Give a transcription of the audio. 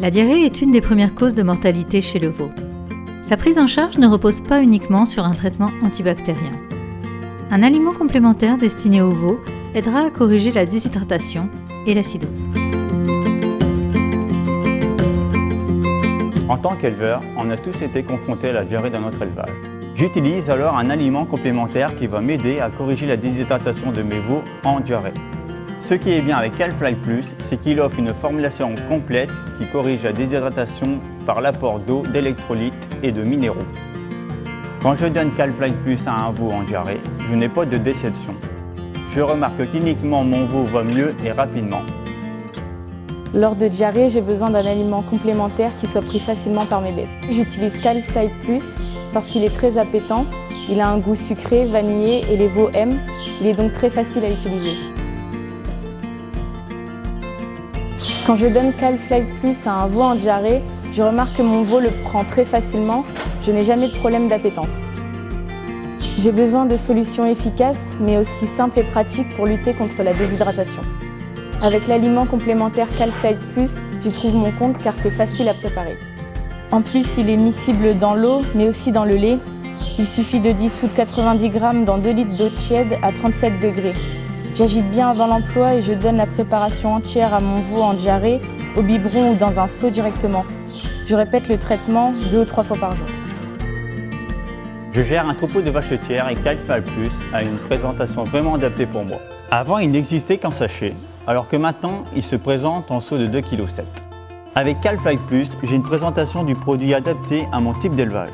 La diarrhée est une des premières causes de mortalité chez le veau. Sa prise en charge ne repose pas uniquement sur un traitement antibactérien. Un aliment complémentaire destiné au veau aidera à corriger la déshydratation et l'acidose. En tant qu'éleveur, on a tous été confrontés à la diarrhée dans notre élevage. J'utilise alors un aliment complémentaire qui va m'aider à corriger la déshydratation de mes veaux en diarrhée. Ce qui est bien avec Calfly Plus, c'est qu'il offre une formulation complète qui corrige la déshydratation par l'apport d'eau, d'électrolytes et de minéraux. Quand je donne Calfly Plus à un veau en diarrhée, je n'ai pas de déception. Je remarque que cliniquement mon veau va mieux et rapidement. Lors de diarrhée, j'ai besoin d'un aliment complémentaire qui soit pris facilement par mes bêtes. J'utilise Calfly Plus parce qu'il est très appétant, il a un goût sucré, vanillé et les veaux aiment. Il est donc très facile à utiliser. Quand je donne Calfly Plus à un veau en diarrhée, je remarque que mon veau le prend très facilement, je n'ai jamais de problème d'appétence. J'ai besoin de solutions efficaces, mais aussi simples et pratiques pour lutter contre la déshydratation. Avec l'aliment complémentaire Calflight Plus, j'y trouve mon compte car c'est facile à préparer. En plus, il est miscible dans l'eau, mais aussi dans le lait. Il suffit de dissoudre 90 g dans 2 litres d'eau tiède à 37 degrés. J'agite bien avant l'emploi et je donne la préparation entière à mon veau en diarrhée, au biberon ou dans un seau directement. Je répète le traitement deux ou trois fois par jour. Je gère un troupeau de vaches et Calfly Plus a une présentation vraiment adaptée pour moi. Avant, il n'existait qu'en sachet, alors que maintenant, il se présente en seau de 2,7 kg. Avec Calfly Plus, j'ai une présentation du produit adapté à mon type d'élevage.